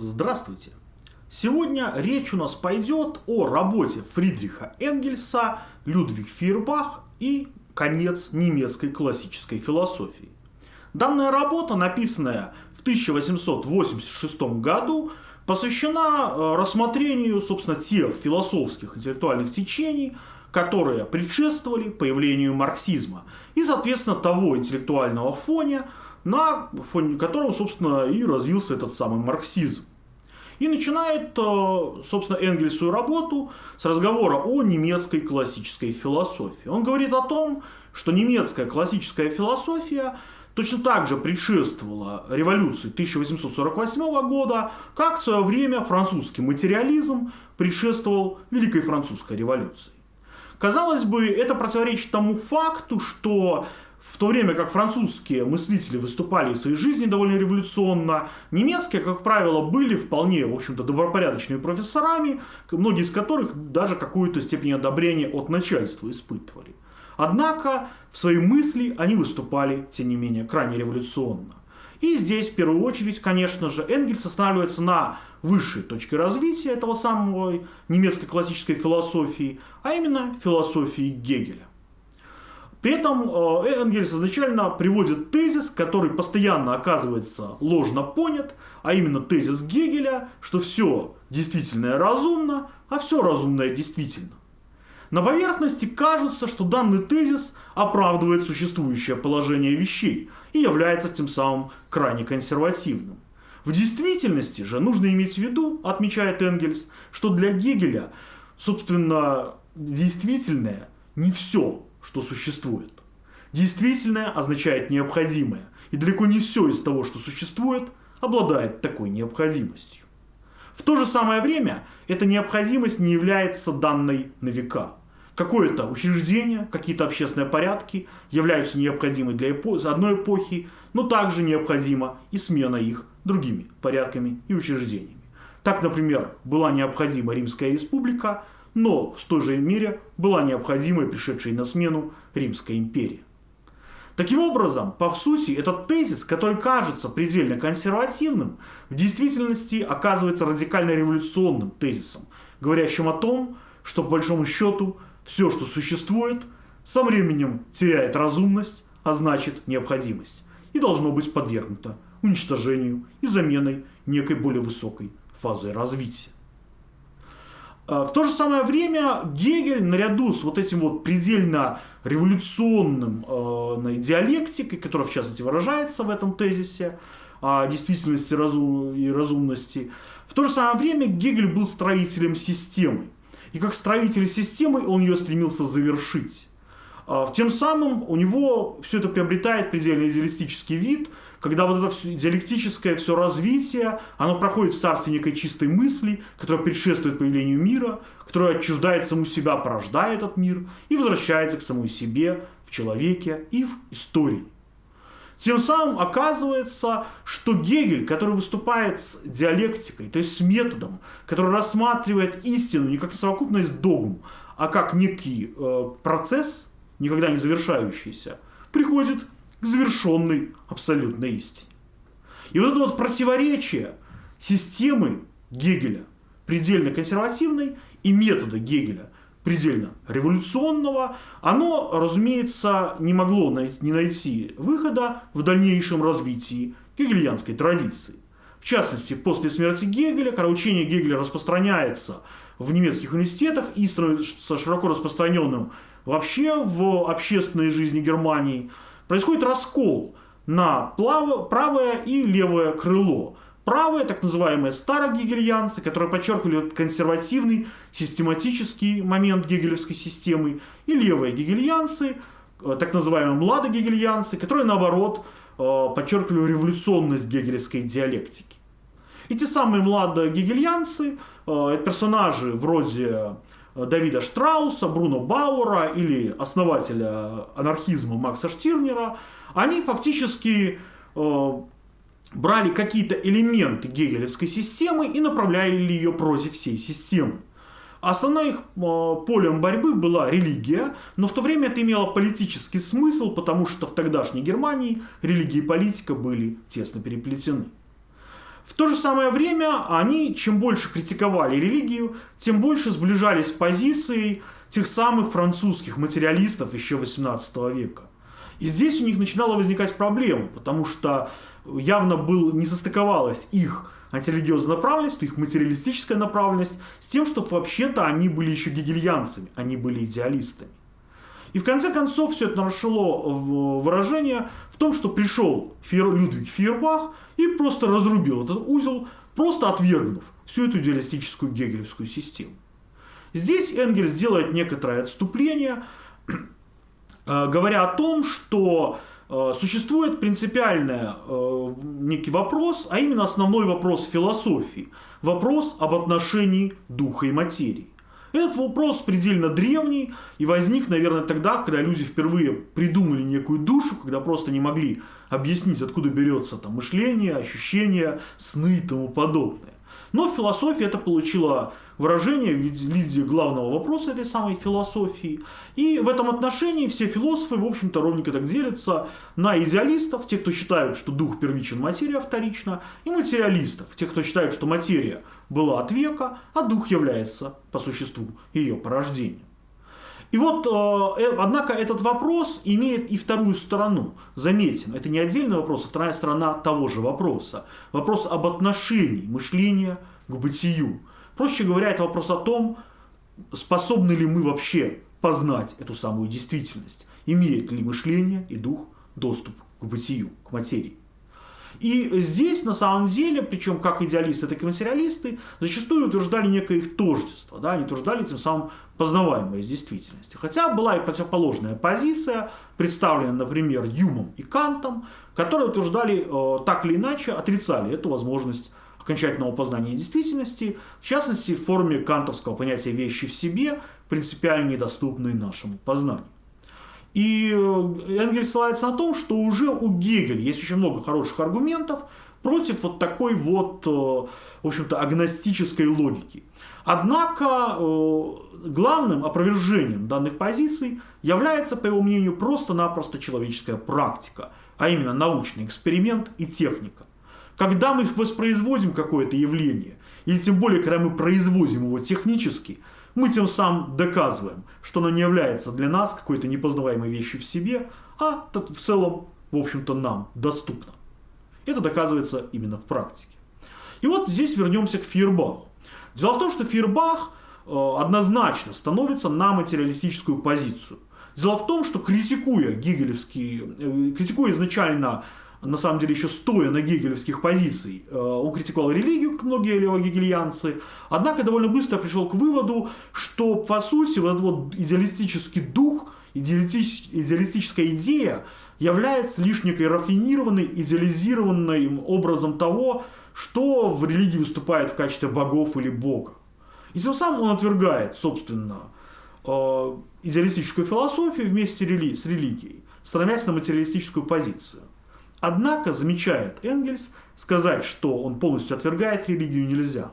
Здравствуйте! Сегодня речь у нас пойдет о работе Фридриха Энгельса, Людвиг Фейербах и конец немецкой классической философии. Данная работа, написанная в 1886 году, посвящена э, рассмотрению, собственно, тех философских интеллектуальных течений, которые предшествовали появлению марксизма и, соответственно, того интеллектуального фоня, на фоне которого, собственно, и развился этот самый марксизм. И начинает, э, собственно, Энгельс свою работу с разговора о немецкой классической философии. Он говорит о том, что немецкая классическая философия точно так же предшествовала революции 1848 года, как в свое время французский материализм предшествовал Великой Французской революции. Казалось бы, это противоречит тому факту, что в то время как французские мыслители выступали в своей жизни довольно революционно, немецкие, как правило, были вполне, в общем-то, добропорядочными профессорами, многие из которых даже какую-то степень одобрения от начальства испытывали. Однако в своей мысли они выступали, тем не менее, крайне революционно. И здесь, в первую очередь, конечно же, Энгельс останавливается на высшей точке развития этого самого немецкой классической философии, а именно философии Гегеля. При этом э, Энгельс изначально приводит тезис, который постоянно оказывается ложно понят, а именно тезис Гегеля, что все действительное разумно, а все разумное действительно. На поверхности кажется, что данный тезис оправдывает существующее положение вещей и является тем самым крайне консервативным. В действительности же нужно иметь в виду, отмечает Энгельс, что для Гегеля, собственно, действительное не все что существует. Действительное означает необходимое, и далеко не все из того, что существует, обладает такой необходимостью. В то же самое время эта необходимость не является данной на века. Какое-то учреждение, какие-то общественные порядки являются необходимы для одной эпохи, но также необходима и смена их другими порядками и учреждениями. Так, например, была необходима Римская республика, но в той же мере была необходима пришедшая на смену Римская империя. Таким образом, по сути, этот тезис, который кажется предельно консервативным, в действительности оказывается радикально революционным тезисом, говорящим о том, что по большому счету все, что существует, со временем теряет разумность, а значит необходимость, и должно быть подвергнуто уничтожению и заменой некой более высокой фазой развития. А, в то же самое время Гегель наряду с вот этим вот предельно революционным э, диалектикой, которая в частности выражается в этом тезисе о действительности разум, и разумности, в то же самое время Гегель был строителем системы. И как строитель системы он ее стремился завершить. Э, тем самым у него все это приобретает предельно идеалистический вид – когда вот это все, диалектическое все развитие, оно проходит в царстве некой чистой мысли, которая предшествует появлению мира, которая отчуждает саму себя, порождает этот мир и возвращается к самой себе, в человеке и в истории. Тем самым оказывается, что Гегель, который выступает с диалектикой, то есть с методом, который рассматривает истину не как совокупность догм, а как некий э, процесс, никогда не завершающийся, приходит к завершенной абсолютной истине. И вот это вот противоречие системы Гегеля, предельно консервативной, и метода Гегеля, предельно революционного, оно, разумеется, не могло не найти выхода в дальнейшем развитии гегельянской традиции. В частности, после смерти Гегеля, когда учение Гегеля распространяется в немецких университетах и становится широко распространенным вообще в общественной жизни Германии – происходит раскол на правое и левое крыло. Правое, так называемые старогегельянцы, которые подчеркивали консервативный, систематический момент гегелевской системы, и левые гегельянцы, э, так называемые младогегельянцы, которые, наоборот, э, подчеркивали революционность гегелевской диалектики. Эти самые младогегельянцы, э, это персонажи вроде Давида Штрауса, Бруно Бауэра или основателя анархизма Макса Штирнера, они фактически э, брали какие-то элементы гегелевской системы и направляли ее против всей системы. Основным их э, полем борьбы была религия, но в то время это имело политический смысл, потому что в тогдашней Германии религия и политика были тесно переплетены. В то же самое время они, чем больше критиковали религию, тем больше сближались с позицией тех самых французских материалистов еще 18 века. И здесь у них начинала возникать проблема, потому что явно был, не состыковалась их антирелигиозная направленность, их материалистическая направленность с тем, что вообще-то они были еще гегельянцами, они были идеалистами. И в конце концов все это нашло выражение в том, что пришел Фер, Людвиг Фейербах и просто разрубил этот узел, просто отвергнув всю эту идеалистическую гегелевскую систему. Здесь Энгельс делает некоторое отступление, э, говоря о том, что э, существует принципиальный э, некий вопрос, а именно основной вопрос философии, вопрос об отношении духа и материи. Этот вопрос предельно древний и возник, наверное, тогда, когда люди впервые придумали некую душу, когда просто не могли объяснить, откуда берется там мышление, ощущения, сны и тому подобное. Но в философии это получило выражение в виде главного вопроса этой самой философии. И в этом отношении все философы, в общем-то, ровненько так делятся на идеалистов, тех, кто считают, что дух первичен, материя вторична, и материалистов, тех, кто считает, что материя была от века, а дух является, по существу, ее порождением. И вот, э, э, однако, этот вопрос имеет и вторую сторону. Заметим, это не отдельный вопрос, а вторая сторона того же вопроса. Вопрос об отношении мышления к бытию. Проще говоря, это вопрос о том, способны ли мы вообще познать эту самую действительность. Имеет ли мышление и дух доступ к бытию, к материи. И здесь, на самом деле, причем как идеалисты, так и материалисты, зачастую утверждали некое их тождество. Да? Они утверждали тем самым познаваемое из действительности. Хотя была и противоположная позиция, представленная, например, Юмом и Кантом, которые утверждали, э, так или иначе, отрицали эту возможность окончательного познания действительности, в частности, в форме кантовского понятия вещи в себе, принципиально недоступной нашему познанию. И э, Энгельс ссылается на том, что уже у Гегеля есть очень много хороших аргументов против вот такой вот, э, в общем-то, агностической логики. Однако э, главным опровержением данных позиций является, по его мнению, просто-напросто человеческая практика, а именно научный эксперимент и техника. Когда мы воспроизводим какое-то явление, или тем более, когда мы производим его технически – мы тем самым доказываем, что оно не является для нас какой-то непознаваемой вещью в себе, а в целом, в общем-то, нам доступно. Это доказывается именно в практике. И вот здесь вернемся к Фейербаху. Дело в том, что Фейербах э, однозначно становится на материалистическую позицию. Дело в том, что критикуя гегелевские, э, критикуя изначально на самом деле еще стоя на гегелевских позиций, э, он критиковал религию, как многие левогегельянцы, однако довольно быстро пришел к выводу, что по сути вот этот вот идеалистический дух, идеалистическая идея является лишь некой рафинированной, идеализированным образом того, что в религии выступает в качестве богов или бога. И тем самым он отвергает, собственно, э, идеалистическую философию вместе с религией, становясь на материалистическую позицию. Однако, замечает Энгельс, сказать, что он полностью отвергает религию нельзя.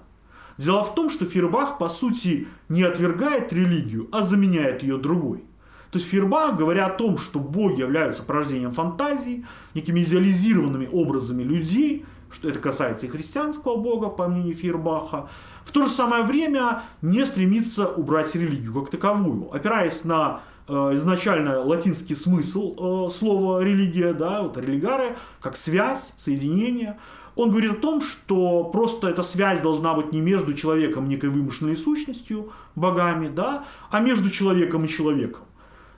Дело в том, что Фейербах, по сути, не отвергает религию, а заменяет ее другой. То есть Фейербах, говоря о том, что боги являются порождением фантазии, некими идеализированными образами людей, что это касается и христианского бога, по мнению Фейербаха, в то же самое время не стремится убрать религию как таковую, опираясь на изначально латинский смысл э, слова религия, да, вот религаре, как связь, соединение. Он говорит о том, что просто эта связь должна быть не между человеком некой вымышленной сущностью, богами, да, а между человеком и человеком,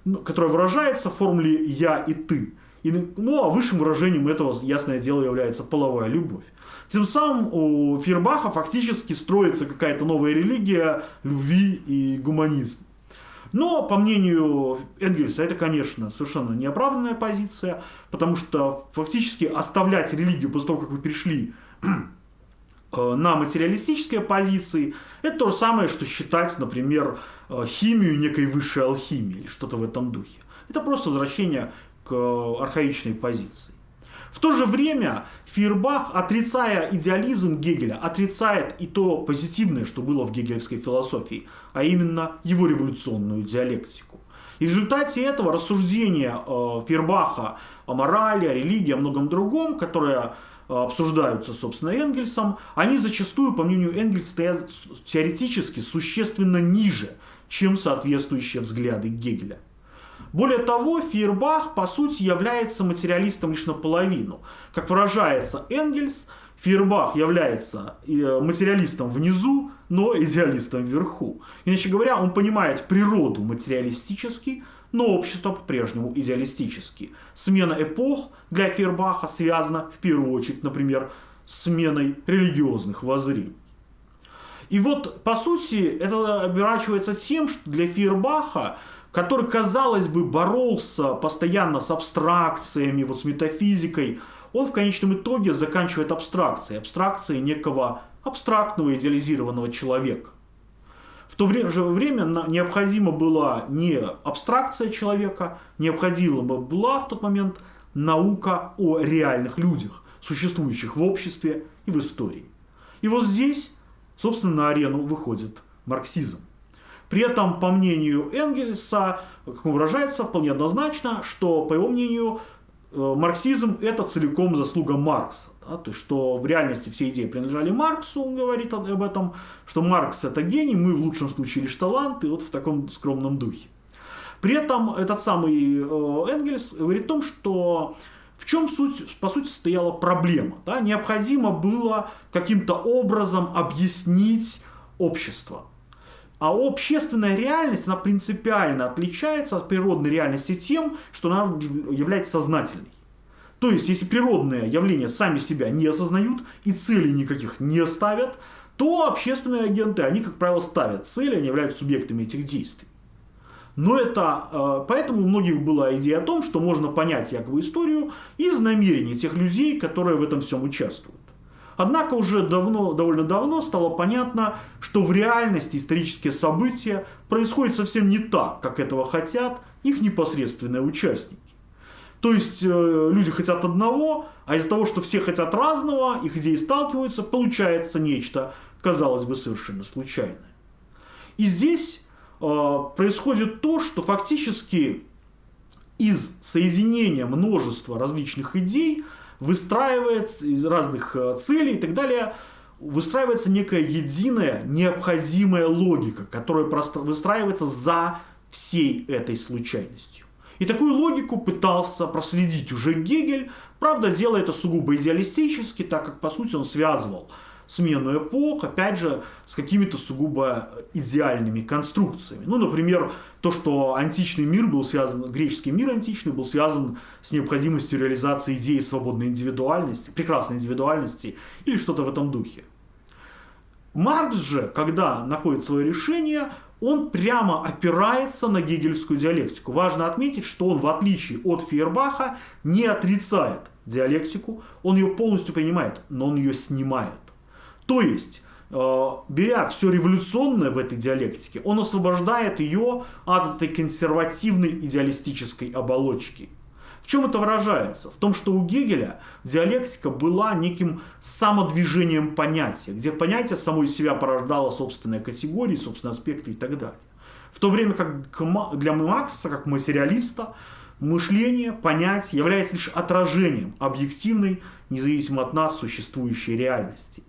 ну, которая выражается в формуле «я» и «ты». И, ну, а высшим выражением этого, ясное дело, является половая любовь. Тем самым у Фербаха фактически строится какая-то новая религия любви и гуманизма. Но, по мнению Энгельса, это, конечно, совершенно неоправданная позиция, потому что фактически оставлять религию после того, как вы перешли э, на материалистические позиции, это то же самое, что считать, например, э, химию некой высшей алхимией или что-то в этом духе. Это просто возвращение к архаичной позиции. В то же время Фейербах, отрицая идеализм Гегеля, отрицает и то позитивное, что было в гегелевской философии, а именно его революционную диалектику. И в результате этого рассуждения э, Фейербаха о морали, о религии, о многом другом, которое обсуждаются, собственно, Энгельсом, они зачастую, по мнению Энгельса, стоят теоретически существенно ниже, чем соответствующие взгляды Гегеля. Более того, Фейербах, по сути, является материалистом лишь наполовину. Как выражается Энгельс, Фейербах является э, материалистом внизу, но идеалистом вверху. Иначе говоря, он понимает природу материалистически, но общество по-прежнему идеалистически. Смена эпох для Фейербаха связана в первую очередь, например, с сменой религиозных воззрений. И вот, по сути, это оборачивается тем, что для Фейербаха, который, казалось бы, боролся постоянно с абстракциями, вот с метафизикой, он в конечном итоге заканчивает абстракцией, абстракцией некого абстрактного идеализированного человека. В то же время необходима была не абстракция человека, необходима была в тот момент наука о реальных людях, существующих в обществе и в истории. И вот здесь, собственно, на арену выходит марксизм. При этом, по мнению Энгельса, как он выражается, вполне однозначно, что, по его мнению, Э, марксизм это целиком заслуга Маркса. Да? То есть, что в реальности все идеи принадлежали Марксу, он говорит об этом, что Маркс это гений, мы в лучшем случае лишь таланты, вот в таком скромном духе. При этом этот самый э, Энгельс говорит о том, что в чем суть, по сути стояла проблема. Да? Необходимо было каким-то образом объяснить общество. А общественная реальность, она принципиально отличается от природной реальности тем, что она является сознательной. То есть, если природные явления сами себя не осознают и целей никаких не ставят, то общественные агенты, они, как правило, ставят цели, они являются субъектами этих действий. Но это, э, поэтому у многих была идея о том, что можно понять якобы историю из намерений тех людей, которые в этом всем участвуют. Однако уже давно, довольно давно стало понятно, что в реальности исторические события происходят совсем не так, как этого хотят их непосредственные участники. То есть э, люди хотят одного, а из-за того, что все хотят разного, их идеи сталкиваются, получается нечто, казалось бы, совершенно случайное. И здесь э, происходит то, что фактически из соединения множества различных идей – выстраивает из разных э, целей и так далее, выстраивается некая единая необходимая логика, которая выстраивается за всей этой случайностью. И такую логику пытался проследить уже Гегель, правда, делая это сугубо идеалистически, так как, по сути, он связывал смену эпох, опять же, с какими-то сугубо идеальными конструкциями. Ну, например, то, что античный мир был связан, греческий мир античный был связан с необходимостью реализации идеи свободной индивидуальности, прекрасной индивидуальности или что-то в этом духе. Маркс же, когда находит свое решение, он прямо опирается на гегельскую диалектику. Важно отметить, что он, в отличие от Фейербаха, не отрицает диалектику, он ее полностью принимает, но он ее снимает. То есть, э, беря все революционное в этой диалектике, он освобождает ее от этой консервативной идеалистической оболочки. В чем это выражается? В том, что у Гегеля диалектика была неким самодвижением понятия, где понятие само из себя порождало собственные категории, собственные аспекты и так далее. В то время как для Маркса, как материалиста, мышление, понятие является лишь отражением объективной, независимо от нас, существующей реальности.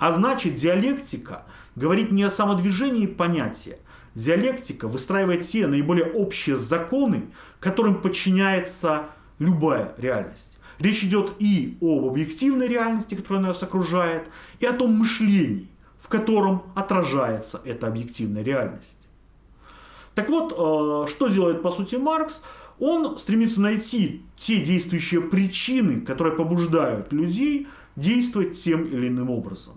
А значит, диалектика говорит не о самодвижении понятия. Диалектика выстраивает те наиболее общие законы, которым подчиняется любая реальность. Речь идет и об объективной реальности, которая нас окружает, и о том мышлении, в котором отражается эта объективная реальность. Так вот, э, что делает по сути Маркс? Он стремится найти те действующие причины, которые побуждают людей действовать тем или иным образом.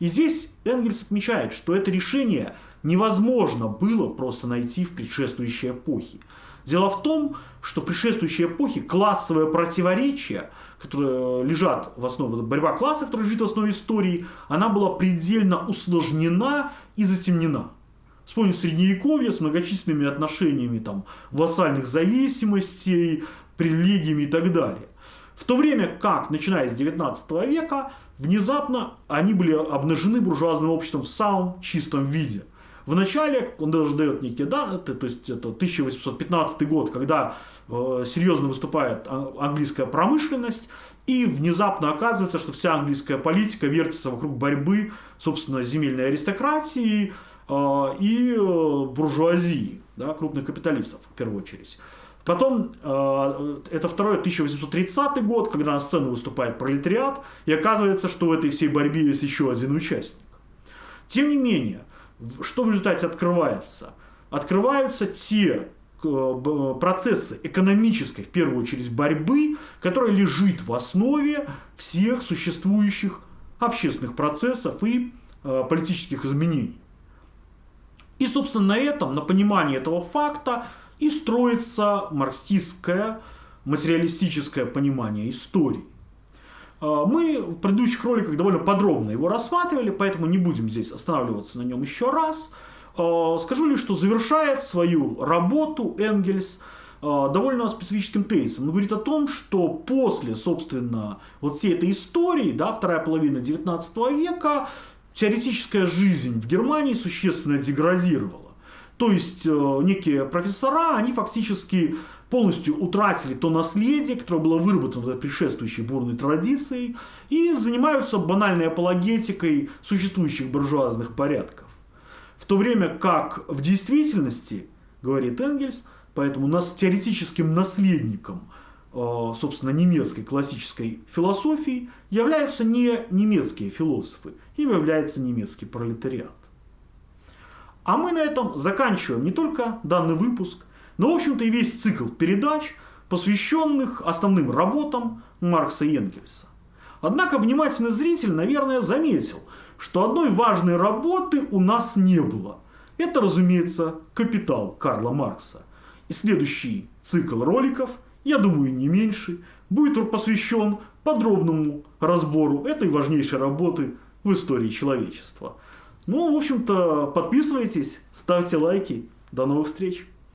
И здесь Энгельс отмечает, что это решение невозможно было просто найти в предшествующей эпохе. Дело в том, что в предшествующей эпохе классовые противоречия, которые лежат в основе, борьба классов, которая лежит в основе истории, она была предельно усложнена и затемнена. Вспомним Средневековье с многочисленными отношениями там, вассальных зависимостей, привилегиями и так далее. В то время как, начиная с 19 века, внезапно они были обнажены буржуазным обществом в самом чистом виде. В начале он даже дает некие даты, то есть это 1815 год, когда э, серьезно выступает английская промышленность, и внезапно оказывается, что вся английская политика вертится вокруг борьбы, собственно, земельной аристократии э, и э, буржуазии, да, крупных капиталистов в первую очередь. Потом, э, это второй 1830 год, когда на сцену выступает пролетариат, и оказывается, что в этой всей борьбе есть еще один участник. Тем не менее, что в результате открывается? Открываются те э, процессы экономической, в первую очередь, борьбы, которая лежит в основе всех существующих общественных процессов и э, политических изменений. И, собственно, на этом, на понимании этого факта и строится марксистское материалистическое понимание истории. А, мы в предыдущих роликах довольно подробно его рассматривали, поэтому не будем здесь останавливаться на нем еще раз. А, скажу лишь, что завершает свою работу Энгельс а, довольно специфическим тезисом. Он говорит о том, что после, собственно, вот всей этой истории, да, вторая половина 19 века, теоретическая жизнь в Германии существенно деградировала. То есть э, некие профессора, они фактически полностью утратили то наследие, которое было выработано за предшествующей бурной традицией, и занимаются банальной апологетикой существующих буржуазных порядков. В то время как в действительности, говорит Энгельс, поэтому нас теоретическим наследником э, собственно, немецкой классической философии являются не немецкие философы, им является немецкий пролетариат. А мы на этом заканчиваем не только данный выпуск, но, в общем-то, и весь цикл передач, посвященных основным работам Маркса и Энгельса. Однако внимательный зритель, наверное, заметил, что одной важной работы у нас не было. Это, разумеется, «Капитал» Карла Маркса. И следующий цикл роликов, я думаю, не меньше, будет посвящен подробному разбору этой важнейшей работы в истории человечества – ну, в общем-то, подписывайтесь, ставьте лайки. До новых встреч!